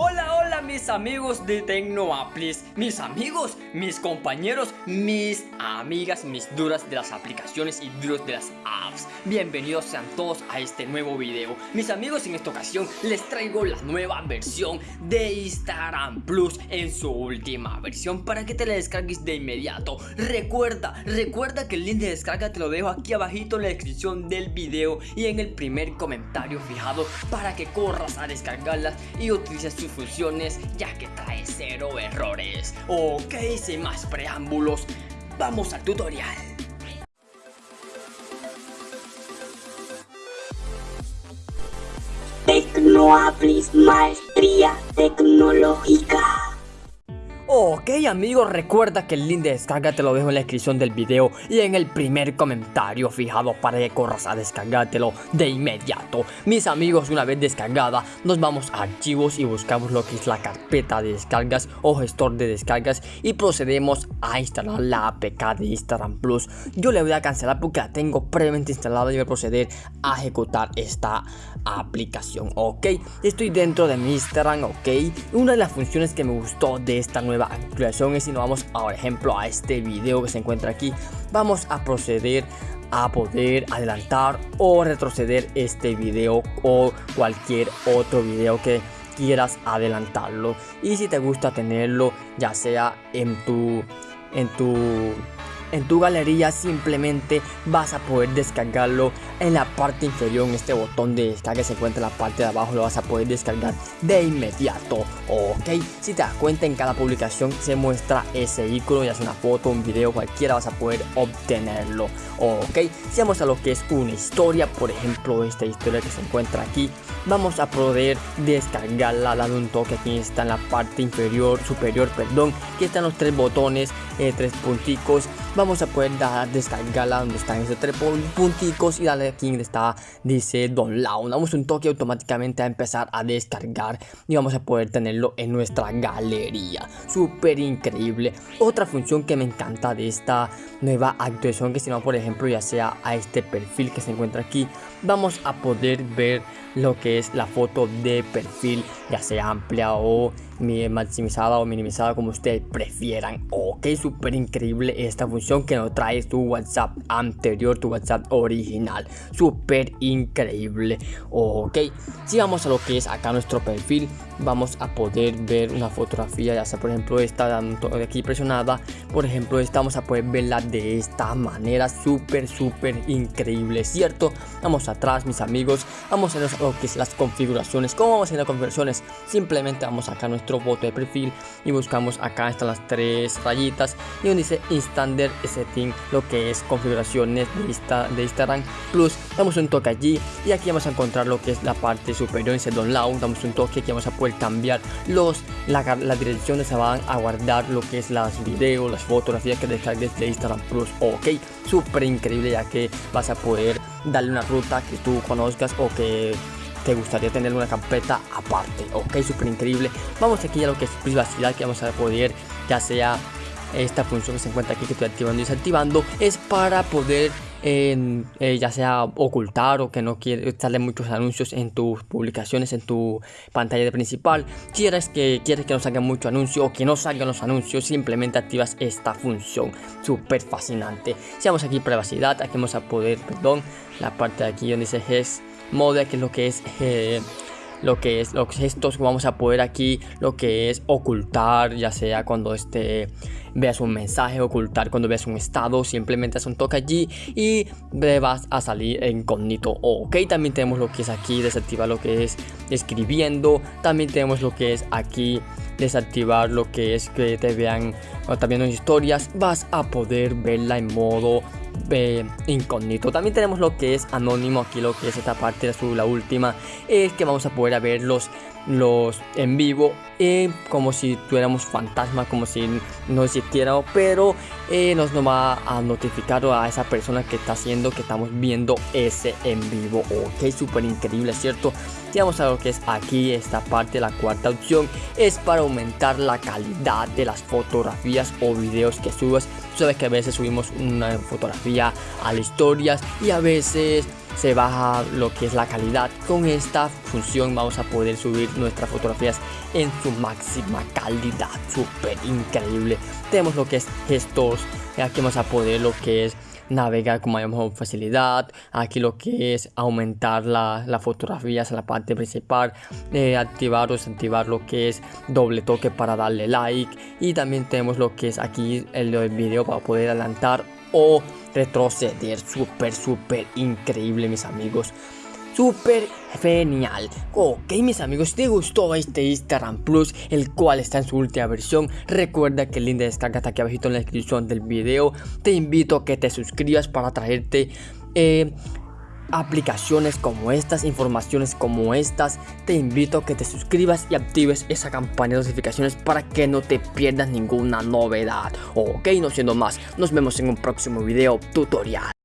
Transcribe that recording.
Hola, mis amigos de Tecnoaplis, mis amigos, mis compañeros, mis amigas, mis duras de las aplicaciones y duros de las apps. Bienvenidos sean todos a este nuevo video. Mis amigos, en esta ocasión les traigo la nueva versión de Instagram Plus en su última versión para que te la descargues de inmediato. Recuerda, recuerda que el link de descarga te lo dejo aquí abajito en la descripción del video y en el primer comentario fijado para que corras a descargarlas y utilices su funciones ya que trae cero errores. Ok, sin más preámbulos, vamos al tutorial. Tecnoaplis Maestría Tecnológica. Ok amigos, recuerda que el link de descarga te lo dejo en la descripción del video y en el primer comentario fijado para que corras a descargártelo de inmediato. Mis amigos, una vez descargada, nos vamos a archivos y buscamos lo que es la carpeta de descargas o gestor de descargas y procedemos a instalar la APK de Instagram Plus. Yo le voy a cancelar porque la tengo previamente instalada y voy a proceder a ejecutar esta aplicación. Ok, estoy dentro de mi Instagram, ok. Una de las funciones que me gustó de esta nueva actualización es si nos vamos por ejemplo a este video que se encuentra aquí vamos a proceder a poder adelantar o retroceder este video o cualquier otro video que quieras adelantarlo. Y si te gusta tenerlo ya sea en tu en tu en tu galería simplemente vas a poder descargarlo en la parte inferior en este botón de descarga se encuentra en la parte de abajo lo vas a poder descargar de inmediato ok. Si te das cuenta en cada publicación se muestra ese icono ya sea una foto un video cualquiera vas a poder obtenerlo ok. Si vamos a lo que es una historia por ejemplo esta historia que se encuentra aquí. Vamos a poder descargarla dando un toque aquí está en la parte inferior superior perdón. Que están los tres botones eh, tres punticos vamos a poder descargarla donde están esos tres punticos y darle aquí donde está dice download damos un toque automáticamente a empezar a descargar y vamos a poder tenerlo en nuestra galería. Súper increíble. Otra función que me encanta de esta nueva actualización que si no por ejemplo ya sea a este perfil que se encuentra aquí vamos a poder ver lo que es la foto de perfil ya sea amplia o maximizada o minimizada como ustedes prefieran. Ok súper increíble esta función que nos trae tu whatsapp anterior tu whatsapp original. Súper increíble. Ok si vamos a lo que es acá nuestro perfil. Vamos a poder ver una fotografía ya sea por ejemplo esta de aquí presionada. Por ejemplo esta vamos a poder verla de esta manera. Súper súper increíble cierto vamos atrás mis amigos. Vamos a lo que es las configuraciones. Cómo vamos a hacer las configuraciones simplemente vamos acá a nuestro foto de perfil y buscamos acá están las tres rayitas y donde dice Instander Setting lo que es configuraciones de, de Instagram. Plus damos un toque allí y aquí vamos a encontrar lo que es la parte superior en download damos un toque aquí vamos a poder cambiar los la, las direcciones se van a guardar lo que es las videos las fotografías que descargues de Instagram Plus. Ok súper increíble ya que vas a poder darle una ruta que tú conozcas o que te gustaría tener una carpeta aparte ok súper increíble vamos aquí a lo que es privacidad que vamos a poder ya sea esta función que se encuentra aquí que estoy activando y desactivando es para poder eh, ya sea ocultar o que no quiere salen muchos anuncios en tus publicaciones en tu pantalla de principal. Quieres que quieres que no salgan muchos anuncios o que no salgan los anuncios simplemente activas esta función. Súper fascinante. Si vamos aquí privacidad aquí vamos a poder perdón la parte de aquí donde dice GES mode que es lo que es eh, lo que es los gestos vamos a poder aquí lo que es ocultar ya sea cuando este veas un mensaje ocultar cuando veas un estado simplemente haz un toque allí y vas a salir incógnito. Ok también tenemos lo que es aquí desactivar lo que es escribiendo también tenemos lo que es aquí desactivar lo que es que te vean o también en historias vas a poder verla en modo eh, incógnito. También tenemos lo que es anónimo aquí lo que es esta parte la última es que vamos a poder ver los en vivo eh, como si tuviéramos fantasma como si no existiera pero eh, nos, va a notificar a esa persona que está haciendo que estamos viendo ese en vivo. Ok súper increíble cierto si vamos a lo que es aquí esta parte la cuarta opción es para aumentar la calidad de las fotografías o videos que subas sabes que a veces subimos una fotografía a las historias y a veces se baja lo que es la calidad. Con esta función vamos a poder subir nuestras fotografías en su máxima calidad, súper increíble. Tenemos lo que es gestos, aquí vamos a poder lo que es navegar con mayor facilidad. Aquí lo que es aumentar las la fotografías en la parte principal, eh, activar o desactivar lo que es doble toque para darle like. Y también tenemos lo que es aquí el del video para poder adelantar o retroceder. Súper, súper increíble, mis amigos súper genial. Ok mis amigos, si te gustó este Instagram Plus, el cual está en su última versión, recuerda que el link de descarga está aquí abajo en la descripción del video. Te invito a que te suscribas para traerte... Eh, aplicaciones como estas, informaciones como estas, te invito a que te suscribas y actives esa campana de notificaciones para que no te pierdas ninguna novedad. Ok, no siendo más, nos vemos en un próximo video tutorial.